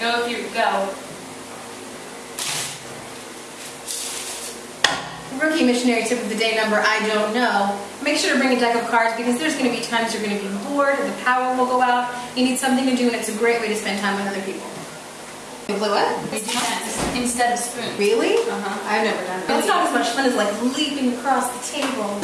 Go if you go. Rookie missionary tip of the day number, I don't know. Make sure to bring a deck of cards because there's going to be times you're going to be bored and the power will go out. You need something to do and it's a great way to spend time with other people. You blew it? Instead of spoon. Really? Uh-huh. I've never done that. It's not as much fun as like leaping across the table.